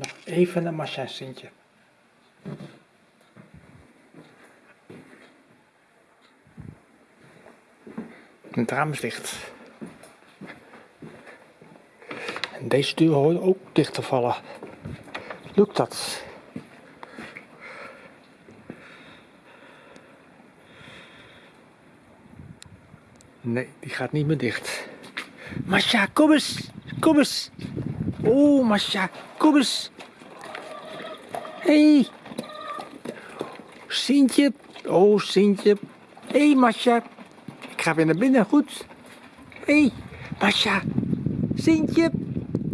Nog even naar Masha en Sintje. Het raam is dicht. En deze deur hoort ook dicht te vallen. Lukt dat? Nee, die gaat niet meer dicht. Masha, kom eens. Kom eens. Oh, Masha, kom eens. Hey. Sintje. Oh, Sintje. hey, Masha. Ik ga weer naar binnen, goed. hey, Masha. Sintje.